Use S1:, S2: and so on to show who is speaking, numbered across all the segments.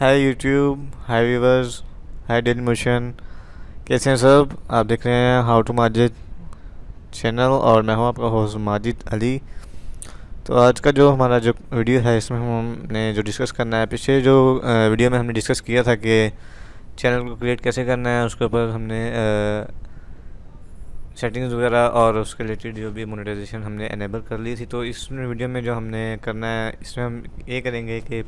S1: Hi YouTube hi viewers hi Dailymotion कैसे हैं सब? आप देख रहे हैं हाउ टू माजिद चैनल और मैं हूँ आपका होस्ट माजिद अली तो आज का जो हमारा जो वीडियो है, इसमें हमने जो डिस्कस करना है पीछे जो वीडियो में हमने डिस्कस किया था कि चैनल को क्रिएट कैसे करना है, उसके ऊपर हमने सेटिंग्स वगैरह और उसके रिलेटेड जो भी मोनेटाइजेशन हमने एनेबल कर ली थी। तो इस वीडियो में जो हमने करना है, इसमें हम ये करेंगे कि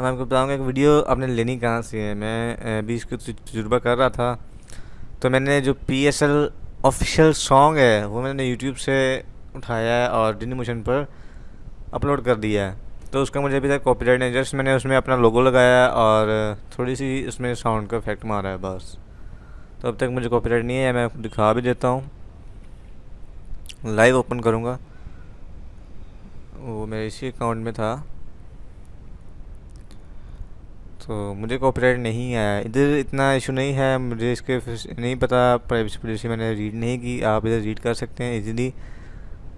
S1: हम आपको बताऊँगा कि वीडियो आपने लेनी कहाँ से है। मैं अभी इसको तजुर्बा कर रहा था। तो मैंने जो P S L official song है, वो मैंने यूट्यूब से उठाया है और डिनी मोशन पर अपलोड कर दिया है। तो उसका मुझे अभी तक कॉपीराइट नहीं जस्ट मैंने उसमें अपना लोगो लगाया और थोड़ी सी उसमें साउंड का इफ़ेक्ट मारा है बस। तो अब तक मुझे कॉपीराइट नहीं है मैं दिखा भी देता हूँ। लाइव ओपन करूँगा। वो मेरे इसी अकाउंट में था। तो मुझे कॉपीराइट नहीं आया। इधर इतना इशू नहीं है, मुझे इसके नहीं पता प्राइवेसी पॉलिसी मैंने रीड नहीं की, आप इधर रीड कर सकते हैं इजीली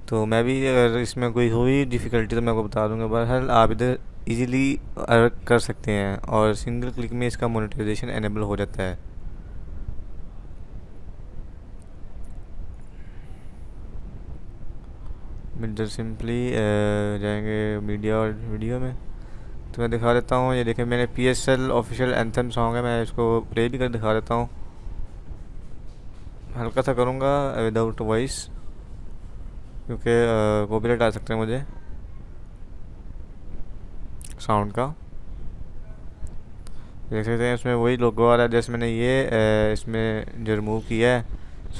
S1: तो मैं भी अगर इसमें कोई हुई डिफ़िकल्टी तो मैं आपको बता दूँगा बहरहाल आप इधर इजीली कर सकते हैं और सिंगल क्लिक में इसका मोनेटाइजेशन एनेबल हो जाता है। इधर सिंपली जाएँगे मीडिया और वीडियो में। तो मैं दिखा देता हूँ। ये देखें मैंने P S L official anthem song है। मैं इसको प्ले भी कर दिखा देता हूँ। हल्का सा करूँगा विदाउट वॉइस क्योंकि कॉपीराइट आ सकते हैं मुझे साउंड का। देख सकते हैं, इसमें वही लोगो आ रहा है। जैसे मैंने ये इसमें जो रिमूव किया है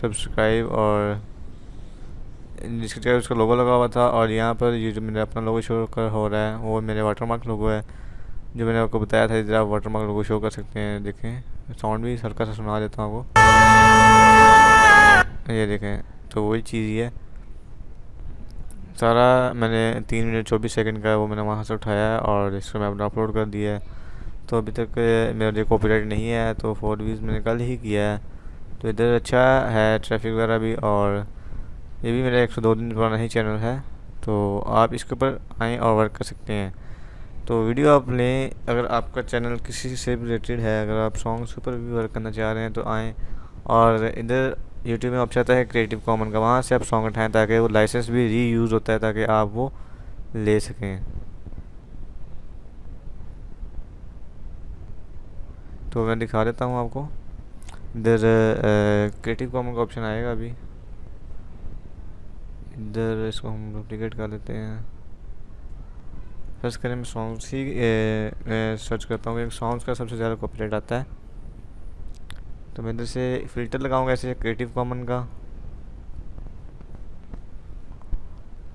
S1: सब्सक्राइब और जिसकी उसका लोगो लगा हुआ था और यहाँ पर ये जो मैंने अपना लोगो शो कर हो रहा है, वो मेरे वाटरमार्क लोगो है, जो मैंने आपको बताया था, इधर आप वाटरमार्क लोगो शो कर सकते हैं, देखें। साउंड भी हल्का सा सुना देता हूँ आपको। ये देखें तो वही चीज़ ही है। सारा मैंने तीन मिनट चौबीस सेकंड का वो मैंने वहाँ से उठाया है और इसको मैं अपना अपलोड कर दिया है। तो अभी तक मेरा जो कॉपीराइट नहीं है तो फोर वीज़ मैंने कल ही किया है। तो इधर अच्छा है ट्रैफ़िक वगैरह भी और ये भी मेरा एक सौ दो दिन पुराना ही चैनल है तो आप इसके ऊपर आएँ और वर्क कर सकते हैं। तो वीडियो आप लें, अगर आपका चैनल किसी से रिलेटेड है, अगर आप सॉन्ग्स के ऊपर भी वर्क करना चाह रहे हैं तो आएँ। और इधर यूट्यूब में ऑप्शन आता है क्रिएटिव कॉमन का, वहाँ से आप सॉन्ग उठाएँ ताकि वो लाइसेंस भी री यूज़ होता है ताकि आप वो ले सकें। तो मैं दिखा देता हूँ आपको। इधर क्रिएटिव कॉमन का ऑप्शन आएगा अभी। इधर इसको हम डुप्लीकेट कर लेते हैं। फ़र्स्ट करें मैं सॉन्ग्स ही सर्च करता हूँ कि सॉन्ग्स का सबसे ज़्यादा कॉपीराइट आता है। तो मैं इधर से फ़िल्टर लगाऊँगा ऐसे क्रिएटिव कॉमन का।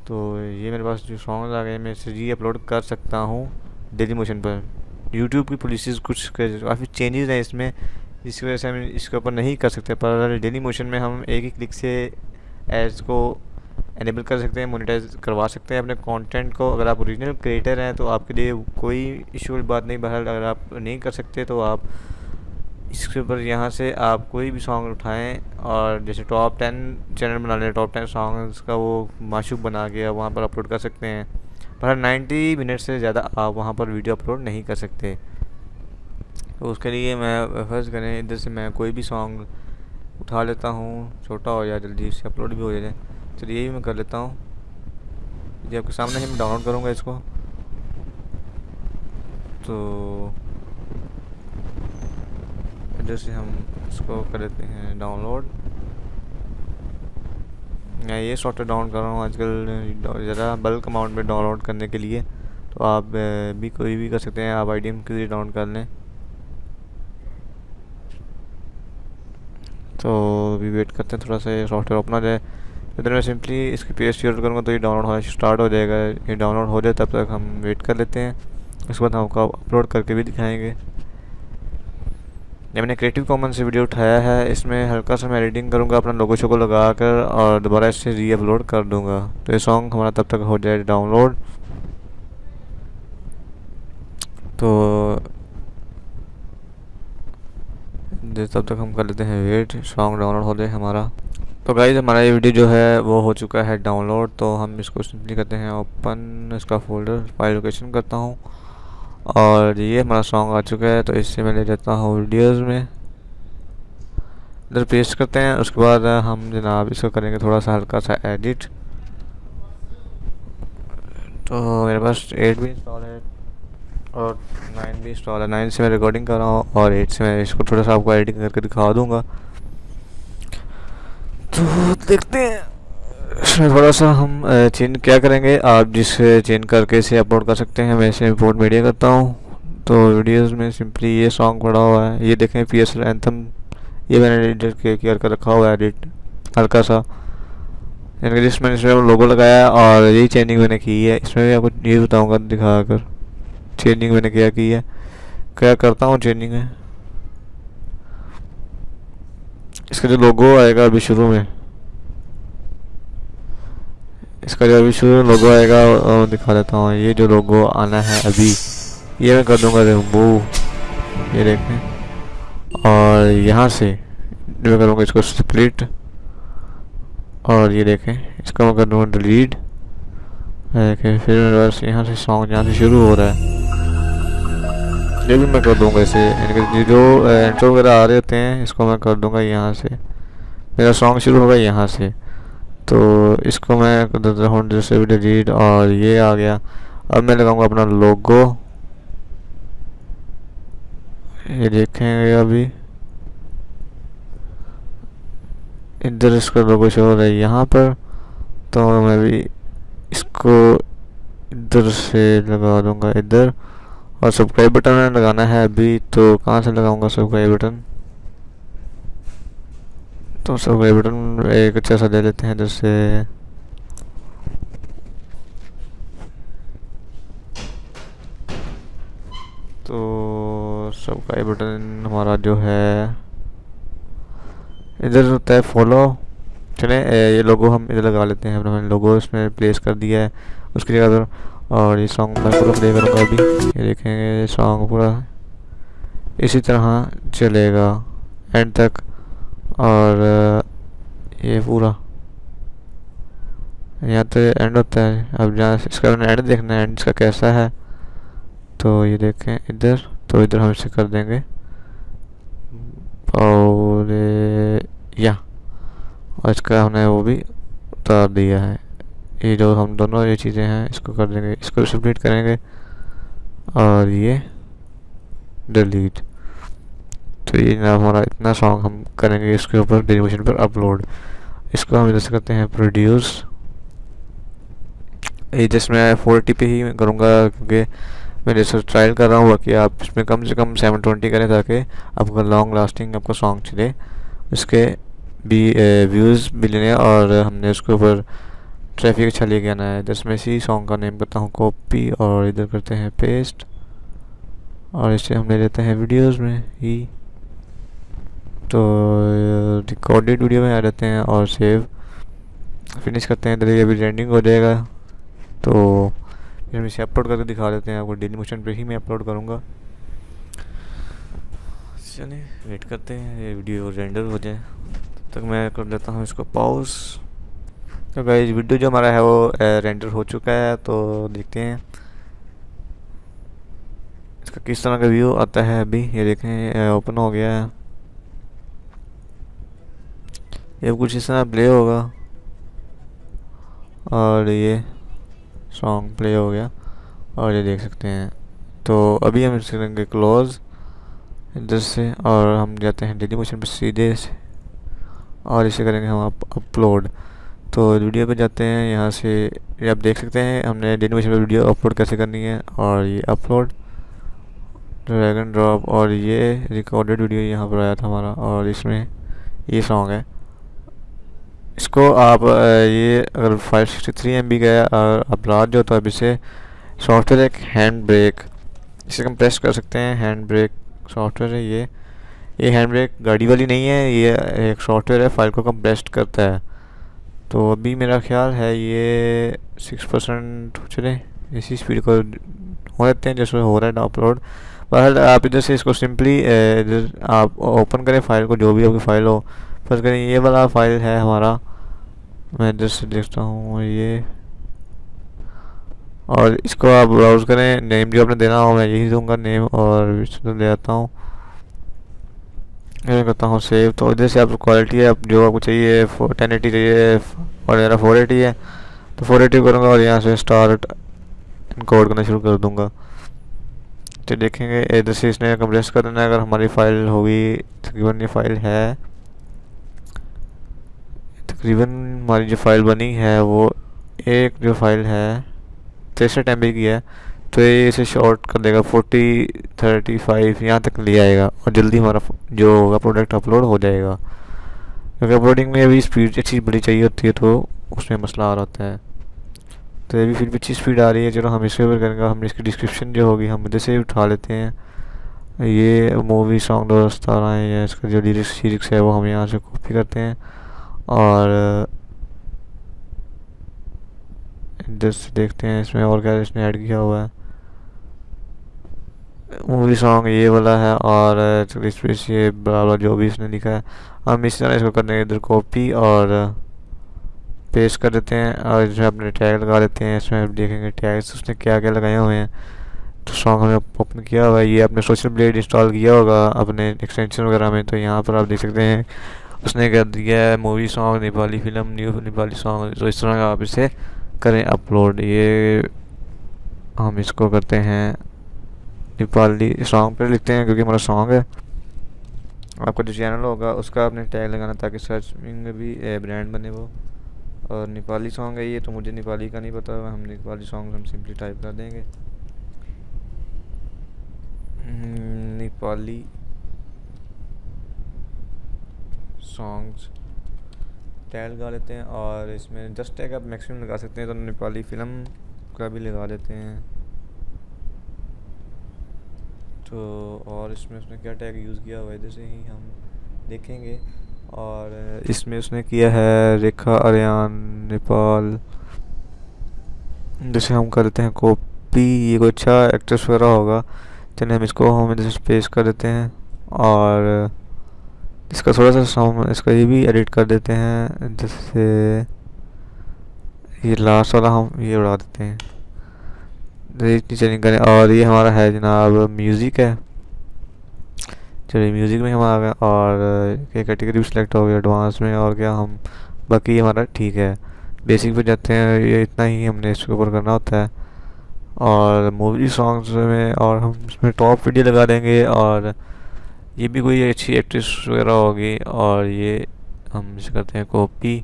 S1: तो ये मेरे पास जो सॉन्ग आ गए मैं इसे री अपलोड कर सकता हूँ डेली मोशन पर। यूट्यूब की पॉलिसीज़ कुछ काफ़ी चेंजेस हैं इसमें, जिसकी वजह से हम इसके ऊपर नहीं कर सकते। पर डेली मोशन में हम एक ही क्लिक से एड्स को एनेबल कर सकते हैं मोनिटाइज करवा सकते हैं अपने कंटेंट को। अगर आप ओरिजिनल क्रिएटर हैं तो आपके लिए कोई इशू बात नहीं। बहरहाल, अगर आप नहीं कर सकते तो आप इसके ऊपर यहाँ से आप कोई भी सॉन्ग उठाएँ और जैसे टॉप टेन चैनल बना लें। टॉप टेन सॉन्ग्स का वो माशूक बना के वहाँ पर अपलोड कर सकते हैं। पर नाइन्टी मिनट से ज़्यादा आप वहाँ पर वीडियो अपलोड नहीं कर सकते। तो उसके लिए मैं फ़र्ज़ करें, इधर से मैं कोई भी सॉन्ग उठा लेता हूँ। छोटा हो जाए, जल्दी से अपलोड भी हो जाए। चलिए यही मैं कर लेता हूँ। ये आपके सामने ही मैं डाउनलोड करूँगा इसको। तो जैसे हम इसको कर लेते हैं डाउनलोड मैं ये सॉफ्टवेयर डाउनलोड कर रहा हूँ आजकल, ज़रा बल्क अमाउंट में डाउनलोड करने के लिए। तो आप भी कोई भी कर सकते हैं, आप आई डी एम के लिए डाउनलोड कर लें। तो अभी वेट करते हैं, थोड़ा सा सॉफ्टवेयर ओपन हो जाए। इधर मैं सिंपली इसकी पेज यूज़ करूँगा तो ये डाउनलोड होना स्टार्ट हो जाएगा। ये डाउनलोड हो जाए तब तक हम वेट कर लेते हैं। उसके बाद हम आपको अपलोड करके भी दिखाएँगे। ये मैंने क्रिएटिव कॉमन से वीडियो उठाया है। इसमें हल्का सा मैं एडिटिंग करूँगा अपना लोगो शोगो लगा कर और दोबारा इससे री अपलोड कर दूँगा। तो ये सॉन्ग हमारा तब तक हो जाए डाउनलोड तो तब तक हम कर लेते हैं वेट सॉन्ग डाउनलोड हो जाए हमारा। तो गाइज़ हमारा ये वीडियो जो है, वो हो चुका है डाउनलोड तो हम इसको सिंपली करते हैं ओपन इसका फोल्डर फ़ाइल लोकेशन करता हूँ। और ये हमारा सॉन्ग आ चुका है तो इससे मैं ले लेता हूँ वीडियोज़ में। इधर पेस्ट करते हैं, उसके बाद हम जनाब इसको करेंगे थोड़ा सा हल्का सा एडिट तो मेरे पास एट भी इंस्टॉल है, और नाइन भी इंस्टॉल है। नाइन से मैं रिकॉर्डिंग कर रहा हूँ, और एट से मैं इसको थोड़ा सा आपको एडिटिंग करके दिखा दूँगा। तो देखते हैं। इसमें थोड़ा सा हम चेंज क्या करेंगे? आप जिससे चेंज करके इसे अपलोड कर सकते हैं, मैं इसे इंपोर्ट मीडिया करता हूँ। तो वीडियोस में सिंपली ये सॉन्ग पड़ा हुआ है। ये देखें पी एस एंथम ये मैंने एडिट किया कर रखा हुआ है एडिट हल्का सा। यानी जिस मैंने इसमें लोगो लगाया और यही चेंजिंग मैंने की है। इसमें भी आपको ये बताऊँगा दिखा कर चेंजिंग मैंने क्या की है? क्या करता हूँ चेंजिंग में इसका जो लोगो आएगा अभी शुरू में। इसका जो अभी शुरू में लोगो आएगा और दिखा देता हूँ। ये जो लोगो आना है अभी, ये मैं कर दूँगा रिमूव ये देखें और यहाँ से मैं करूँगा इसको स्प्लिट और ये देखें, इसको मैं कर दूँगा डिलीट देखें, फिर यहाँ से सॉन्ग यहाँ से शुरू हो रहा है। ये भी मैं कर दूँगा इसे यानी जो इंट्रो वगैरह आ रहे होते हैं, इसको मैं कर दूँगा यहाँ से। मेरा सॉन्ग शुरू होगा यहाँ से। तो इसको मैं कर हूँ जैसे भी डिलीट और ये आ गया। अब मैं लगाऊँगा अपना लोगो ये देखेंगे अभी। इधर इसका लोगो शो हो रहा है यहाँ पर। तो मैं भी इसको इधर से लगा दूँगा, इधर। और सब्सक्राइब बटन लगाना है अभी तो कहाँ से लगाऊँगा सब्सक्राइब बटन तो सब्सक्राइब बटन एक अच्छा सा दे लेते हैं, जैसे तो सब्सक्राइब बटन हमारा जो है, इधर होता है फॉलो चले ये लोगो हम इधर लगा लेते हैं हमने लोगो इसमें प्लेस कर दिया है, उसकी जगह और ये सॉन्ग मैं पूरा प्ले करूँगा अभी। ये देखेंगे ये सॉन्ग पूरा इसी तरह चलेगा। एंड तक। और, ये पूरा। यहाँ तो एंड होता है। अब जहाँ इसका मैंने एंड देखना है एंड इसका कैसा है तो ये देखें इधर तो इधर हम इसे कर देंगे। और या। और इसका हमने वो भी उतार दिया है। ये जो हम दोनों ये चीज़ें हैं, इसको कर देंगे, इसको सबमिट करेंगे। और ये डिलीट तो ये ना हमारा इतना सॉन्ग हम करेंगे इसके ऊपर डेलीमोशन पर अपलोड इसको हम जैसे करते हैं प्रोड्यूस ये जैसे मैं फोर्टी पे ही करूँगा क्योंकि मैं जैसे ट्रायल कर रहा हूँ कि आप इसमें कम से कम सेवन ट्वेंटी करें ताकि आपका लॉन्ग लास्टिंग आपका सॉन्ग चले। इसके भी व्यूज़ भी लेने और हमने उसके ऊपर ट्रैफ़िक अच्छा लेके आना है। इधर मैं इसी सॉन्ग का नेम करता हूँ कॉपी और इधर करते हैं पेस्ट और इसे हम ले लेते हैं वीडियोज़ में ही। तो रिकॉर्डेड वीडियो में आ जाते हैं और सेव फिनिश करते हैं, इधर ये भी रेंडिंग हो जाएगा। तो फिर हम इसे अपलोड करके दिखा देते हैं, आपको डेली मोशन पे ही मैं अपलोड करूँगा। चलिए वेट करते हैं, ये वीडियो रेंडर हो जाए। तब तक मैं कर लेता हूँ इसको पॉज तो गाइस वीडियो जो हमारा है वो रेंडर हो चुका है तो देखते हैं। इसका किस तरह का व्यू आता है अभी, ये देखें ओपन हो गया है। ये कुछ इस तरह प्ले होगा। और ये सॉन्ग प्ले हो गया। और ये देख सकते हैं। तो अभी हम इसे करेंगे क्लोज इधर से, और हम जाते हैं डेली मोशन पर सीधे से। और इसे करेंगे हम अपलोड तो वीडियो पे जाते हैं, यहाँ से ये आप देख सकते हैं, हमने मोशन पर वीडियो अपलोड कैसे करनी है और ये अपलोड ड्रैग एंड ड्रॉप और ये रिकॉर्डेड वीडियो यहाँ पर आया था हमारा और इसमें ये सॉन्ग है। इसको आप ये अगर five sixty three M B गया और अपराध जो तो अब इसे सॉफ्टवेयर एक हैंड ब्रेक इसे हम प्रेस कर सकते हैं हैंड ब्रेक सॉफ्टवेयर है ये। ये हैंड ब्रेक गाड़ी वाली नहीं है, ये एक सॉफ्टवेयर है फ़ाइल को कंप्रेस करता है। तो अभी मेरा ख्याल है ये सिक्स परसेंट चले इसी स्पीड को हो जाते हैं जैसे हो रहा है अपलोड बहर आप इधर से इसको सिंपली इधर आप ओपन करें फ़ाइल को, जो भी आपकी फ़ाइल हो। फ़र्स्ट करें, ये वाला फ़ाइल है हमारा। मैं इधर से देखता हूँ ये। और इसको आप ब्राउज करें। नेम जो आपने देना हो, मैं यही दूँगा नेम और ले आता हूँ। मैं करता हूँ सेव तो इधर से आप क्वालिटी है आप जो आपको चाहिए टेन एटी चाहिए और मेरा फोर एटी है तो फोर एटी करूँगा और यहाँ से स्टार्ट इनकोड करना शुरू कर दूँगा। तो देखेंगे, इधर से इसने कंप्रेस कर देना है, अगर हमारी फ़ाइल होगी, तकरीबन ये फ़ाइल है। तकरीबन हमारी जो फ़ाइल बनी है, वो एक जो फ़ाइल है, तिरसठ एम की है। तो ये इसे शॉर्ट कर देगा फोर्टी थर्टी फाइव यहाँ तक ले आएगा और जल्दी हमारा जो होगा प्रोडक्ट अपलोड हो जाएगा। क्योंकि अपलोडिंग में अभी स्पीड अच्छी बड़ी चाहिए होती है तो उसमें मसला आ रहा है। तो ये भी फिर भी अच्छी स्पीड आ रही है, चलो हम इसके ऊपर करेंगे, हम इसकी डिस्क्रिप्शन जो होगी हम इधर से उठा लेते हैं। ये मूवी सॉन्ग दो सतारह है, या इसका जो लिरिक्स लिरिक्स है वो हम यहाँ से कॉपी करते हैं। और इधर से देखते हैं, इसमें और क्या, इसने ऐड किया हुआ है। मूवी सॉन्ग ये वाला है और ये वाला जो भी इसने लिखा है। हम इस तरह इसको करने इधर कॉपी और पेस्ट कर देते हैं और इसमें अपने टैग लगा देते हैं। इसमें देखेंगे टैग्स उसने क्या क्या लगाए हुए हैं। तो सॉन्ग हमें ओपन किया हुआ है। ये अपने सोशल ब्लेड इंस्टॉल किया होगा अपने एक्सटेंशन वगैरह में तो यहाँ पर आप देख सकते हैं। उसने कर दिया है movie song Nepali film new Nepali song तो इस तरह का आप इसे करें अपलोड ये हम इसको करते हैं। नेपाली सॉन्ग पर लिखते हैं क्योंकि हमारा सॉन्ग है। आपका जो चैनल होगा, उसका आपने टैग लगाना ताकि सर्च में भी ब्रांड बने वो। और नेपाली सॉन्ग है ये तो मुझे नेपाली का नहीं पता। हम नेपाली सॉन्ग हम सिंपली टाइप कर देंगे। नेपाली सॉन्ग्स टैग लगा लेते हैं और इसमें जस्ट टैग आप मैक्सिमम लगा सकते हैं। तो नेपाली फ़िल्म का भी लगा लेते हैं। तो और इसमें उसने क्या टैग यूज़ किया हुआ है, इधर से ही हम देखेंगे। और इसमें उसने किया है रेखा, आर्यन, नेपाल। जैसे हम करते हैं कॉपी ये कोई अच्छा एक्ट्रेस वगैरह होगा, चलिए हम इसको हम जैसे पेश कर देते हैं और इसका थोड़ा सा साउंड इसका ये भी एडिट कर देते हैं, जैसे ये लास्ट वाला हम ये उड़ा देते हैं। नीचे करें। और ये हमारा है जनाब म्यूज़िक है। चलिए म्यूज़िक में हम आ गए और ये कैटेगरी भी सिलेक्ट हो गया एडवांस में और क्या हम, बाकी हमारा ठीक है। बेसिक पे जाते हैं, ये इतना ही हमने इसके ऊपर करना होता है। और मूवी सॉन्ग्स में और हम इसमें टॉप वीडियो लगा देंगे और ये भी कोई अच्छी एक्ट्रेस वगैरह होगी और ये हम इसे करते हैं कॉपी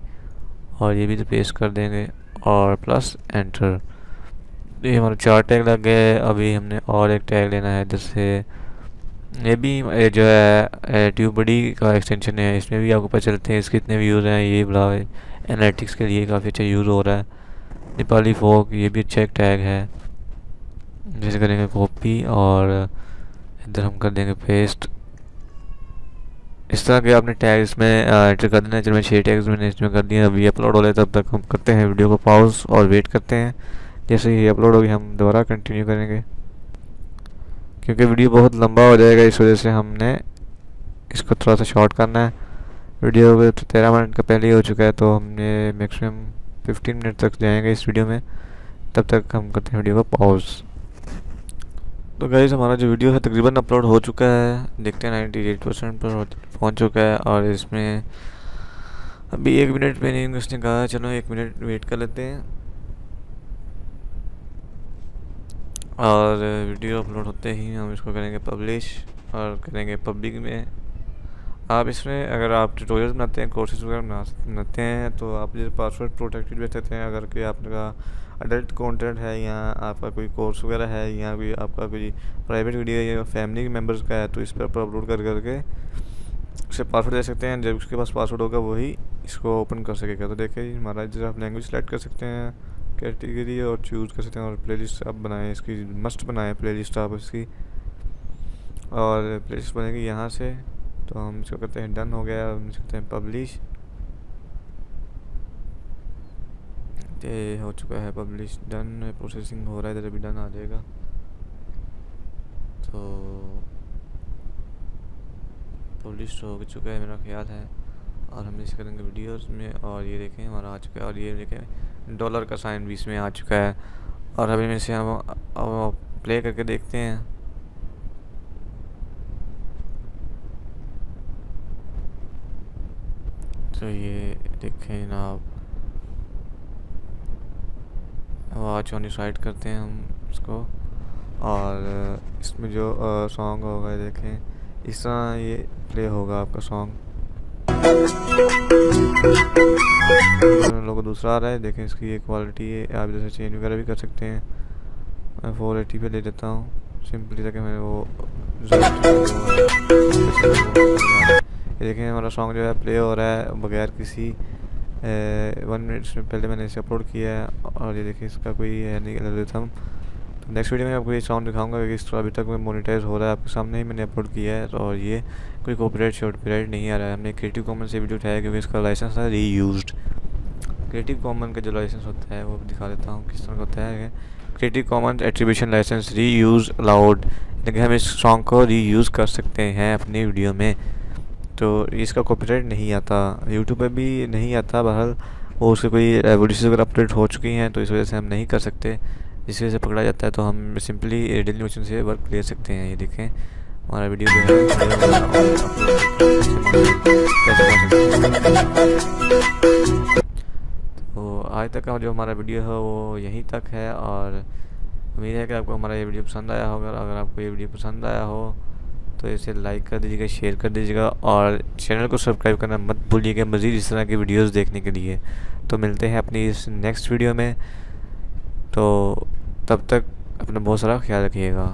S1: और ये भी तो पेस्ट कर देंगे और प्लस एंटर ये हमारे चार टैग लग गए अभी हमने और एक टैग लेना है जैसे ये भी जो है ट्यूब बड़ी का एक्सटेंशन है। इसमें भी आपको पता चलते हैं इसके कितने व्यूज़ हैं। ये बड़ा एनालिटिक्स के लिए काफ़ी अच्छा यूज़ हो रहा है। नेपाली फोक ये भी अच्छा एक टैग है। जैसे करेंगे कॉपी और इधर हम कर देंगे पेस्ट इस तरह के आपने टैग इसमें एंटर कर देना चलो मैं छः टैग्स मैंने इसमें कर दिए। अभी अपलोड हो रहे तब तक हम करते हैं वीडियो को पॉज और वेट करते हैं। जैसे ही अपलोड होगी हम दोबारा कंटिन्यू करेंगे। क्योंकि वीडियो बहुत लंबा हो जाएगा, इस वजह से हमने इसको थोड़ा सा शॉर्ट करना है। वीडियो तो तेरह मिनट का पहले ही हो चुका है तो हमने मैक्सिमम फिफ्टीन मिनट तक जाएँगे इस वीडियो में। तब तक हम करते हैं वीडियो को पॉज तो गाइज़ हमारा जो वीडियो है तकरीबन अपलोड हो चुका है। देखते हैं नाइन्टी एट परसेंट पर पहुँच चुका है और इसमें अभी एक मिनट में नहीं, उसने कहा, चलो एक मिनट वेट कर लेते हैं। और वीडियो अपलोड होते ही हम इसको करेंगे पब्लिश और करेंगे पब्लिक में। आप इसमें अगर आप ट्यूटोरियल बनाते हैं कोर्सेज वगैरह बनाते हैं तो आप जैसे पासवर्ड प्रोटेक्टेड भी सकते हैं। अगर कोई आपका अडल्ट कंटेंट है या आपका कोई कोर्स वगैरह है या कोई आपका कोई प्राइवेट वीडियो या फैमिली मेंबर्स का है तो इस पर अपलोड कर, करके उसे पासवर्ड दे सकते हैं। जब उसके पास पासवर्ड होगा वही इसको ओपन कर सकेगा। तो देखिए हमारा जैसे आप लैंग्वेज सेलेक्ट कर सकते हैं। कैटेगरी और चूज़ कर सकते हैं और प्लेलिस्ट आप बनाएँ, इसकी मस्ट बनाएँ प्लेलिस्ट आप इसकी। और प्लेलिस्ट बनेगी यहाँ से तो हम इसको करते हैं डन हो गया, हम इसको करते हैं पब्लिश ये हो चुका है पब्लिश डन प्रोसेसिंग हो रहा है, इधर अभी डन आ जाएगा। तो पब्लिश हो चुका है मेरा ख्याल है। और हम इसे करेंगे वीडियोस में, और ये देखें हमारा आ चुका है, और ये देखें डॉलर का साइन भी इसमें आ चुका है। और अभी में से हम अब प्ले करके देखते हैं। तो ये देखें ना आप। आवाज़ ऑन साइड करते हैं हम इसको। और इसमें जो सॉन्ग होगा, देखें। इस तरह ये प्ले होगा आपका सॉन्ग लोगों दूसरा आ रहा है, देखें इसकी ये क्वालिटी है। आप जैसे चेंज वगैरह भी कर सकते हैं। मैं फोर एटी पे ले लेता हूँ। सिंपली ताकि मैं वो ये देखें हमारा सॉन्ग जो है प्ले हो रहा है बगैर किसी वन मिनट में पहले मैंने इसे अपलोड किया है। और ये देखिए इसका कोई है नहीं तो नेक्स्ट वीडियो में आपको ये साउंड दिखाऊँगा क्योंकि इस अभी तक मैं मोनिटाइज हो रहा है आपके सामने ही मैंने अपलोड किया है और ये कोई कॉपीराइट शॉर्ट पीरियड नहीं आ रहा है। हमने क्रिएटिव कॉमन से वीडियो उठाया क्योंकि इसका लाइसेंस है री क्रिएटिव कॉमन का जो लाइसेंस होता है, वो दिखा देता हूँ किस तरह का होता है। Creative common attribution license reuse allowed यानी हम इस सॉन्ग को री यूज़ कर सकते हैं अपनी वीडियो में। तो इसका कॉपीराइट नहीं आता। यूट्यूब पे भी नहीं आता, बहरहाल वो उसके कोई रेवोल्यूशन अगर अपडेट हो चुकी हैं तो इस वजह से हम नहीं कर सकते। जिस वजह से पकड़ा जाता है तो हम सिंपली डेली मोशन से वर्क ले सकते हैं, ये देखें। हमारा वीडियो जो है तो आज तक का जो हमारा वीडियो है, वो यहीं तक है और उम्मीद है कि आपको हमारा ये वीडियो पसंद आया होगा अगर आपको ये वीडियो पसंद आया हो तो इसे लाइक कर दीजिएगा शेयर कर दीजिएगा और चैनल को सब्सक्राइब करना मत भूलिएगा मज़ीद इस तरह की वीडियोस देखने के लिए। तो मिलते हैं अपनी इस नेक्स्ट वीडियो में। तो तब तक अपना बहुत सारा ख्याल रखिएगा।